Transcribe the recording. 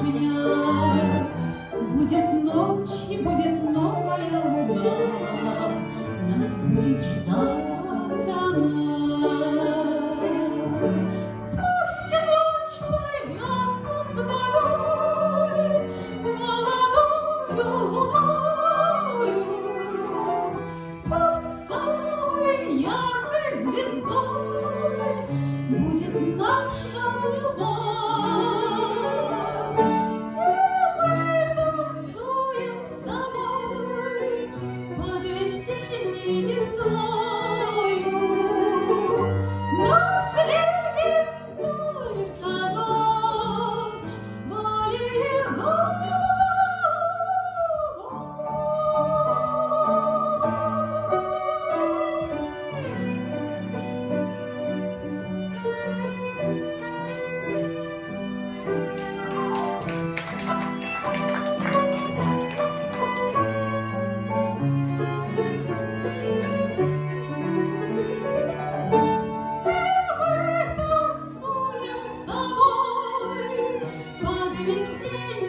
огня. Будет ночь и будет новая луна, Нас будет ждать она. Пусть ночь плывет под водой, Молодою луною, Пусть самой яркой звездой Будет наша любовь. не слов. You.